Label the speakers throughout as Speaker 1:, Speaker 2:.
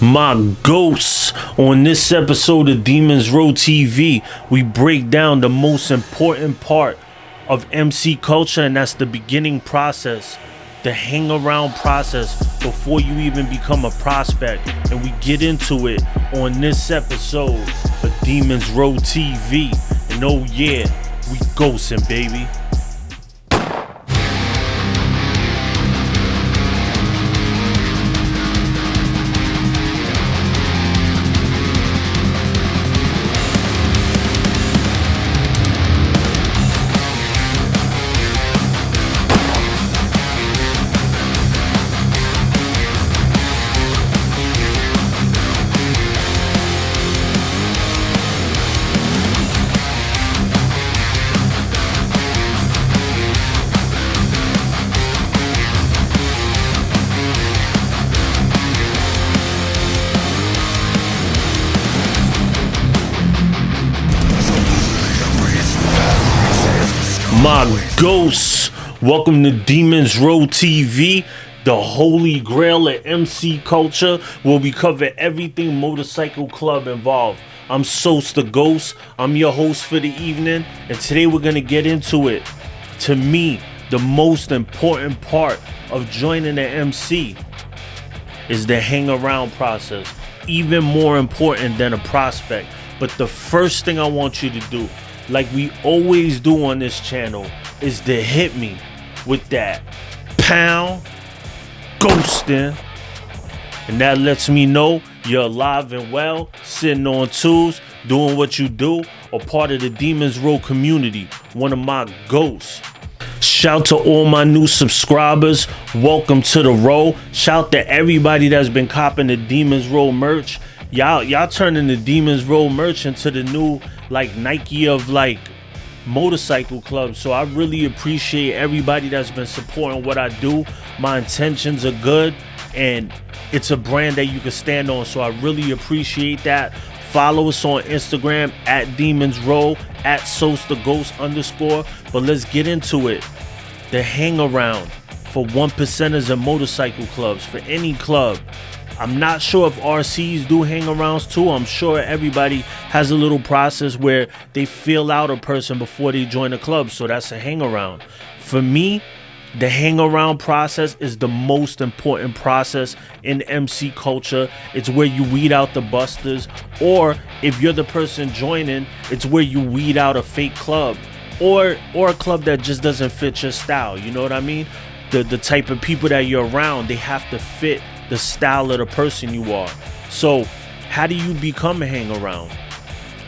Speaker 1: my ghosts. On this episode of Demons Row TV, we break down the most important part of MC culture, and that's the beginning process, the hang around process before you even become a prospect. And we get into it on this episode of Demons Row TV. And oh, yeah, we ghosting, baby. My ghosts. Welcome to Demons Row TV, the holy grail of MC culture, where we cover everything motorcycle club involved. I'm Sos the Ghost. I'm your host for the evening, and today we're gonna get into it. To me, the most important part of joining the MC is the hang around process. Even more important than a prospect. But the first thing I want you to do like we always do on this channel, is to hit me with that pound ghosting. And that lets me know you're alive and well, sitting on tools, doing what you do, or part of the Demons Row community, one of my ghosts. Shout to all my new subscribers. Welcome to the row. Shout to everybody that's been copping the Demons Row merch. Y'all, y'all turning the Demons Row merch into the new like Nike of like motorcycle clubs. So I really appreciate everybody that's been supporting what I do. My intentions are good and it's a brand that you can stand on. So I really appreciate that. Follow us on Instagram at Demons Row at Sos the Ghost underscore. But let's get into it. The hang around for one percenters and motorcycle clubs for any club. I'm not sure if RCs do hang arounds too. I'm sure everybody has a little process where they feel out a person before they join a club. So that's a hang around. For me, the hang around process is the most important process in MC culture. It's where you weed out the busters, or if you're the person joining, it's where you weed out a fake club or or a club that just doesn't fit your style. You know what I mean? The the type of people that you're around, they have to fit the style of the person you are. So, how do you become a hang around?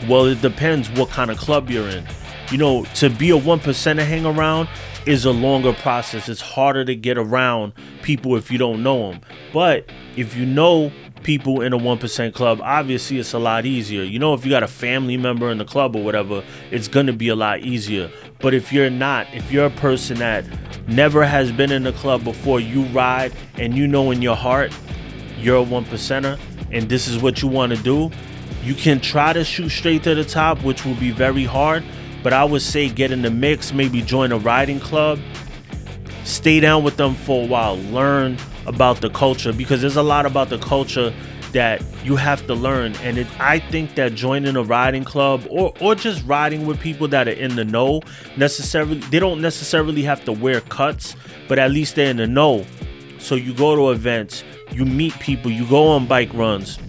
Speaker 1: Well, it depends what kind of club you're in. You know, to be a one percenter hang around is a longer process. It's harder to get around people if you don't know them. But if you know people in a 1% club, obviously it's a lot easier. You know, if you got a family member in the club or whatever, it's going to be a lot easier. But if you're not, if you're a person that never has been in the club before, you ride and you know in your heart you're a one percenter and this is what you want to do, you can try to shoot straight to the top, which will be very hard. But I would say get in the mix, maybe join a riding club, stay down with them for a while, learn about the culture because there's a lot about the culture that you have to learn. And it, i think that joining a riding club or, or just riding with people that are in the know necessarily they don't necessarily have to wear cuts but at least they're in the know. So you go to events you meet people you go on bike runs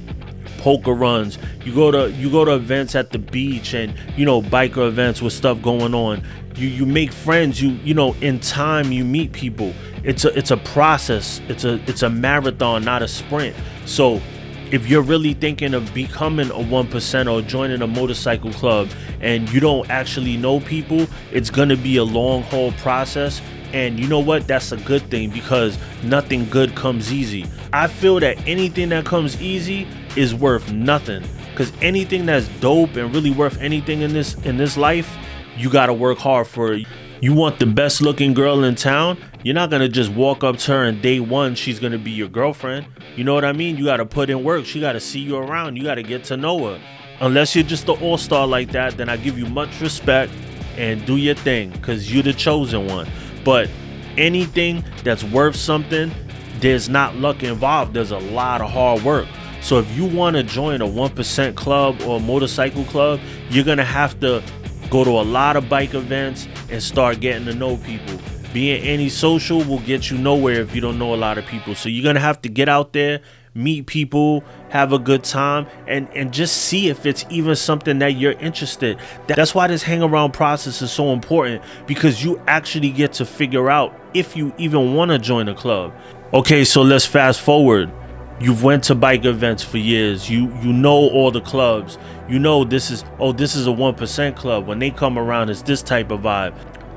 Speaker 1: poker runs you go to you go to events at the beach and you know biker events with stuff going on. You you make friends you you know in time you meet people. It's a it's a process. It's a it's a marathon not a sprint. So if you're really thinking of becoming a 1% or joining a motorcycle club and you don't actually know people, it's going to be a long haul process. And you know what? That's a good thing because nothing good comes easy. I feel that anything that comes easy is worth nothing because anything that's dope and really worth anything in this in this life, you got to work hard for it. You want the best looking girl in town? You're not gonna just walk up to her and day one she's gonna be your girlfriend. You know what I mean? You gotta put in work. She gotta see you around. You gotta get to know her. Unless you're just an all-star like that, then I give you much respect and do your thing because you're the chosen one. But anything that's worth something, there's not luck involved. There's a lot of hard work. So if you want to join a 1% club or a motorcycle club, you're to have to go to a lot of bike events and start getting to know people. Being antisocial will get you nowhere if you don't know a lot of people. So you're going to have to get out there, meet people, have a good time, and, and just see if it's even something that you're interested. That's why this hang around process is so important because you actually get to figure out if you even want to join a club. Okay, so let's fast forward you've went to bike events for years you you know all the clubs you know this is oh this is a 1% club when they come around it's this type of vibe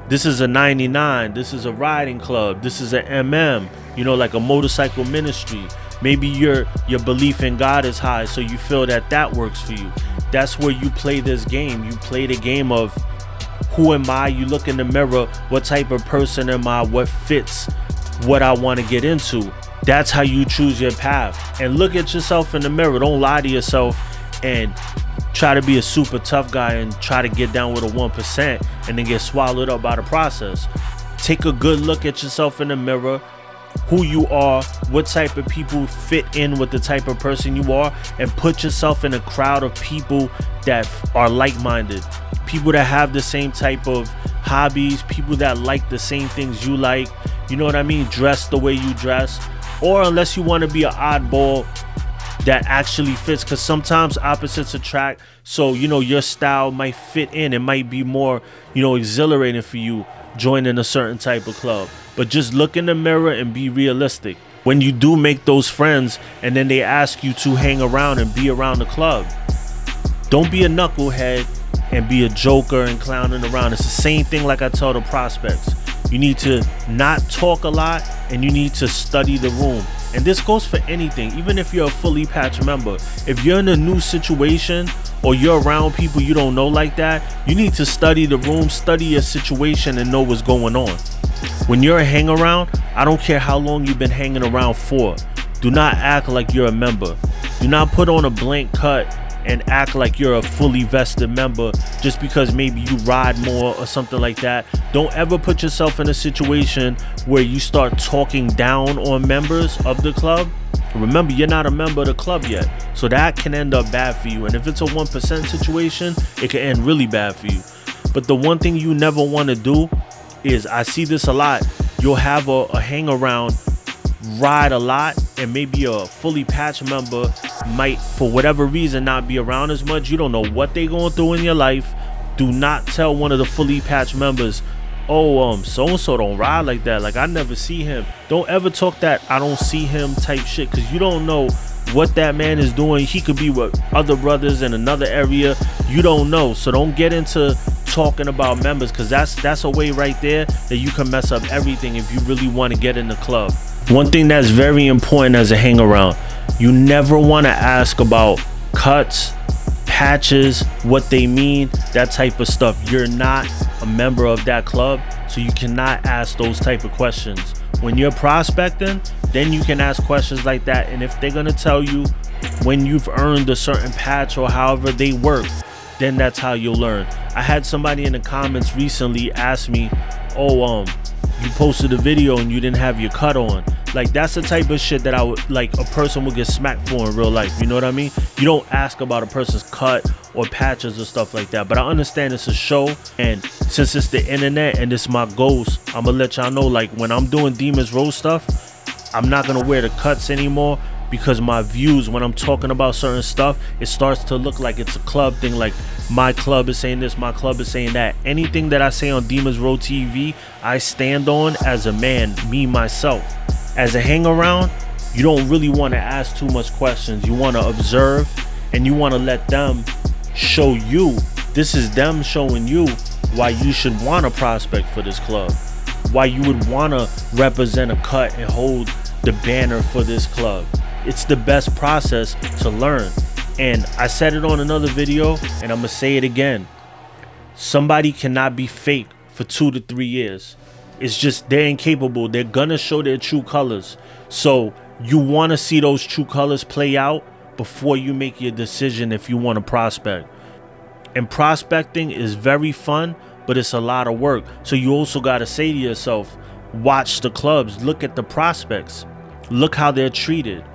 Speaker 1: this is a 99 this is a riding club. This is a mm you know like a motorcycle ministry. Maybe your your belief in god is high so you feel that that works for you. That's where you play this game. You play the game of who am i? You look in the mirror. What type of person am i? What fits what i want to get into? That's how you choose your path. And look at yourself in the mirror. Don't lie to yourself and try to be a super tough guy and try to get down with a 1% and then get swallowed up by the process. Take a good look at yourself in the mirror, who you are, what type of people fit in with the type of person you are, and put yourself in a crowd of people that are like minded. People that have the same type of hobbies, people that like the same things you like. You know what I mean? Dress the way you dress or unless you want to be an oddball that actually fits because sometimes opposites attract so you know your style might fit in. It might be more you know exhilarating for you joining a certain type of club. But just look in the mirror and be realistic. When you do make those friends and then they ask you to hang around and be around the club don't be a knucklehead and be a joker and clowning around. It's the same thing like i tell the prospects you need to not talk a lot and you need to study the room. And this goes for anything, even if you're a fully patched member. If you're in a new situation or you're around people you don't know like that, you need to study the room, study your situation, and know what's going on. When you're a hang around, I don't care how long you've been hanging around for. Do not act like you're a member. Do not put on a blank cut and act like you're a fully vested member just because maybe you ride more or something like that. Don't ever put yourself in a situation where you start talking down on members of the club. Remember, you're not a member of the club yet, so that can end up bad for you. And if it's a 1% situation, it can end really bad for you. But the one thing you never want to do is I see this a lot. You'll have a, a hang around ride a lot and maybe a fully patched member might for whatever reason not be around as much. You don't know what they going through in your life. Do not tell one of the fully patched members oh um so and so don't ride like that. Like i never see him. Don't ever talk that i don't see him type shit because you don't know what that man is doing. He could be with other brothers in another area. You don't know. So don't get into talking about members because that's that's a way right there that you can mess up everything if you really want to get in the club one thing that's very important as a hang around, you never want to ask about cuts, patches, what they mean, that type of stuff. You're not a member of that club, so you cannot ask those type of questions. When you're prospecting, then you can ask questions like that. And if they're gonna tell you when you've earned a certain patch or however they work, then that's how you'll learn. I had somebody in the comments recently ask me, "Oh, um, you posted a video and you didn't have your cut on. Like that's the type of shit that I would like a person would get smacked for in real life. You know what I mean? You don't ask about a person's cut or patches or stuff like that. But I understand it's a show and since it's the internet and it's my ghost, I'm gonna let y'all know like when I'm doing Demons Row stuff, I'm not gonna wear the cuts anymore because my views when I'm talking about certain stuff, it starts to look like it's a club thing. Like my club is saying this, my club is saying that. Anything that I say on Demons Row TV, I stand on as a man, me myself. As a hang around, you don't really want to ask too much questions. You want to observe and you want to let them show you. This is them showing you why you should want to prospect for this club. Why you would want to represent a cut and hold the banner for this club it's the best process to learn. And I said it on another video, and I'm gonna say it again. Somebody cannot be fake for two to three years. It's just they're incapable. They're gonna show their true colors. So you wanna see those true colors play out before you make your decision if you wanna prospect. And prospecting is very fun, but it's a lot of work. So you also gotta say to yourself, watch the clubs, look at the prospects, look how they're treated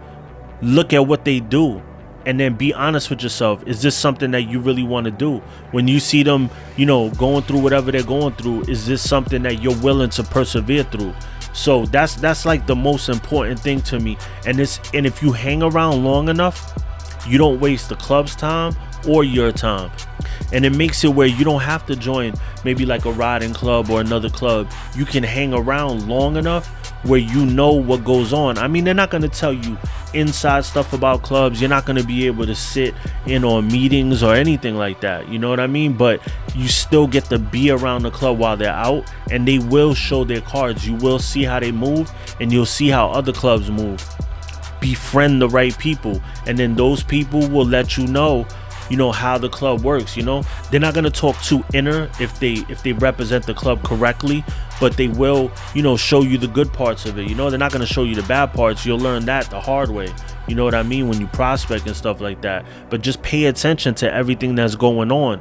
Speaker 1: look at what they do and then be honest with yourself. Is this something that you really want to do? When you see them you know going through whatever they're going through is this something that you're willing to persevere through? So that's that's like the most important thing to me. And it's and if you hang around long enough you don't waste the club's time or your time. And it makes it where you don't have to join maybe like a riding club or another club. You can hang around long enough where you know what goes on. I mean they're not going to tell you inside stuff about clubs. You're not going to be able to sit in on meetings or anything like that. You know what i mean? But you still get to be around the club while they're out and they will show their cards. You will see how they move and you'll see how other clubs move. Befriend the right people and then those people will let you know you know how the club works you know? They're not going to talk too inner if they if they represent the club correctly but they will you know show you the good parts of it. You know they're not going to show you the bad parts. You'll learn that the hard way. You know what i mean? When you prospect and stuff like that. But just pay attention to everything that's going on.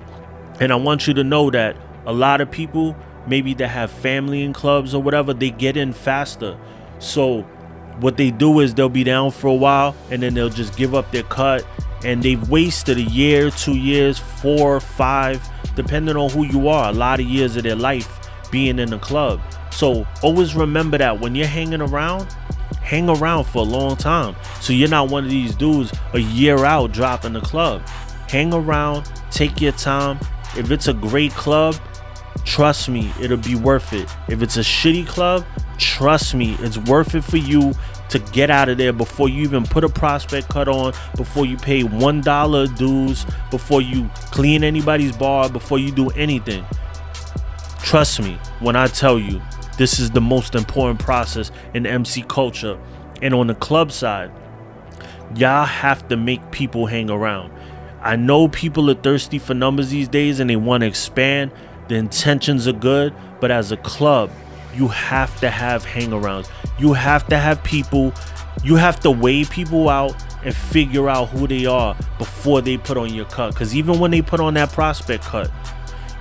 Speaker 1: And i want you to know that a lot of people maybe that have family in clubs or whatever they get in faster. So what they do is they'll be down for a while and then they'll just give up their cut and they've wasted a year, two years, four, five, depending on who you are, a lot of years of their life being in the club. So always remember that when you're hanging around, hang around for a long time. So you're not one of these dudes a year out dropping the club. Hang around, take your time. If it's a great club, trust me, it'll be worth it. If it's a shitty club, trust me, it's worth it for you to get out of there before you even put a prospect cut on, before you pay one dollar dues, before you clean anybody's bar, before you do anything. Trust me when I tell you this is the most important process in MC culture. And on the club side, y'all have to make people hang around. I know people are thirsty for numbers these days and they want to expand. The intentions are good, but as a club, you have to have hangarounds. You have to have people, you have to weigh people out and figure out who they are before they put on your cut. Because even when they put on that prospect cut,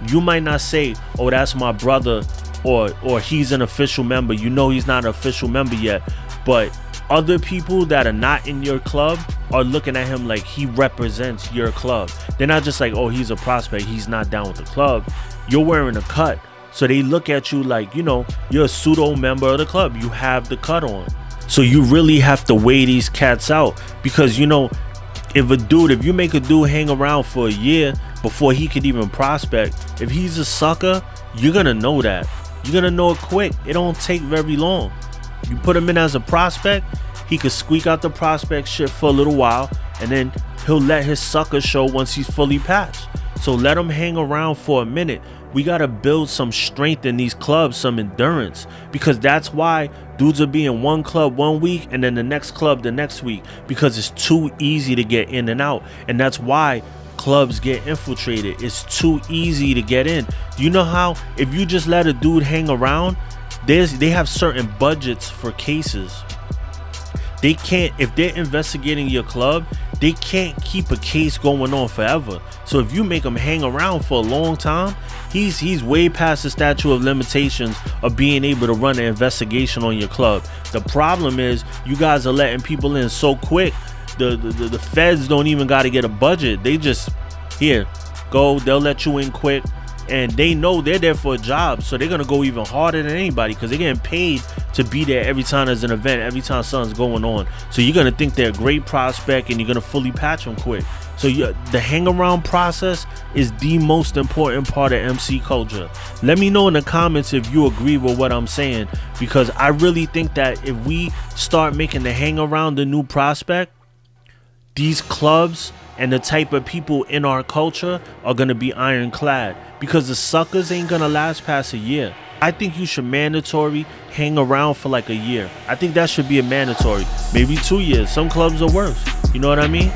Speaker 1: you might not say, oh, that's my brother or or he's an official member. You know he's not an official member yet. But other people that are not in your club are looking at him like he represents your club. They're not just like, oh, he's a prospect, he's not down with the club. You're wearing a cut. So they look at you like, you know, you're a pseudo member of the club. You have the cut on. So you really have to weigh these cats out because, you know, if a dude, if you make a dude hang around for a year before he could even prospect, if he's a sucker, you're to know that. You're to know it quick. It don't take very long. You put him in as a prospect, he could squeak out the prospect shit for a little while and then he'll let his sucker show once he's fully patched. So let him hang around for a minute we got to build some strength in these clubs, some endurance, because that's why dudes are being one club one week and then the next club the next week because it's too easy to get in and out. And that's why clubs get infiltrated. It's too easy to get in. You know how if you just let a dude hang around, there's they have certain budgets for cases. They can't if they're investigating your club, they can't keep a case going on forever. So if you make them hang around for a long time, he's he's way past the statute of limitations of being able to run an investigation on your club. The problem is you guys are letting people in so quick. The the, the feds don't even got to get a budget. They just here go. They'll let you in quick and they know they're there for a job, so they're gonna go even harder than anybody because they're getting paid to be there every time there's an event, every time something's going on. So you're gonna think they're a great prospect, and you're gonna fully patch them quick. So the hang around process is the most important part of MC culture. Let me know in the comments if you agree with what I'm saying because I really think that if we start making the hang around the new prospect, these clubs and the type of people in our culture are gonna be ironclad because the suckers ain't gonna last past a year. I think you should mandatory hang around for like a year. I think that should be a mandatory. Maybe two years. Some clubs are worse. You know what I mean?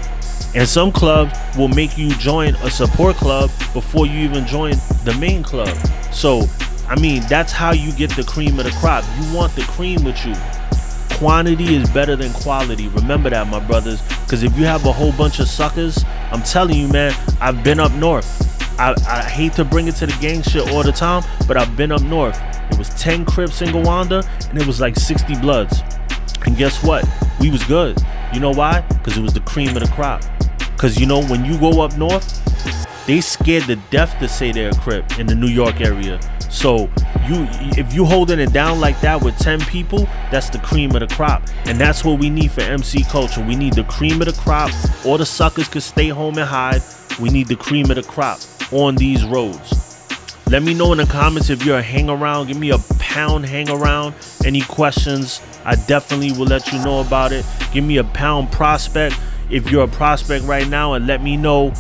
Speaker 1: And some clubs will make you join a support club before you even join the main club. So, I mean, that's how you get the cream of the crop. You want the cream with you quantity is better than quality. Remember that, my brothers. Because if you have a whole bunch of suckers, I'm telling you, man, I've been up north. I, I hate to bring it to the gang shit all the time, but I've been up north. It was 10 Crips in Gowanda, and it was like 60 Bloods. And guess what? We was good. You know why? Because it was the cream of the crop. Because you know, when you go up north, they scared the death to say they're a Crip in the New York area. So you if you holding it down like that with 10 people, that's the cream of the crop. And that's what we need for MC culture. We need the cream of the crop. All the suckers could stay home and hide. We need the cream of the crop on these roads. Let me know in the comments if you're a hang around. Give me a pound hang around. Any questions, I definitely will let you know about it. Give me a pound prospect if you're a prospect right now and let me know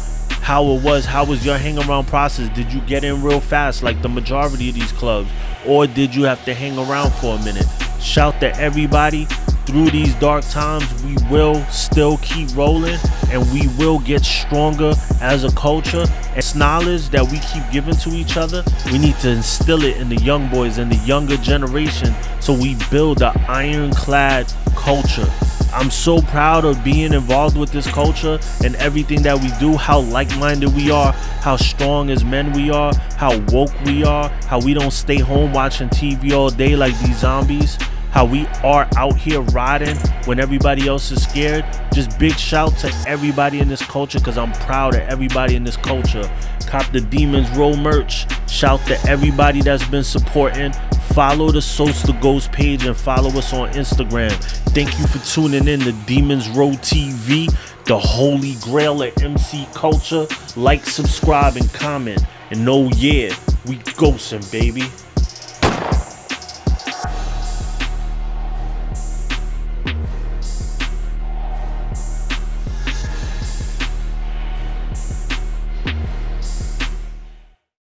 Speaker 1: how it was. How was your hang around process? Did you get in real fast like the majority of these clubs? Or did you have to hang around for a minute? Shout to everybody through these dark times, we will still keep rolling and we will get stronger as a culture. It's knowledge that we keep giving to each other. We need to instill it in the young boys and the younger generation so we build an ironclad culture. I'm so proud of being involved with this culture and everything that we do, how like-minded we are, how strong as men we are, how woke we are, how we don't stay home watching TV all day like these zombies how we are out here riding when everybody else is scared. Just big shout to everybody in this culture because I'm proud of everybody in this culture. Cop the Demons Row merch. Shout to everybody that's been supporting. Follow the Sos the Ghost page and follow us on Instagram. Thank you for tuning in to Demons Row TV, the holy grail of MC culture. Like, subscribe, and comment. And oh yeah, we ghosting, baby.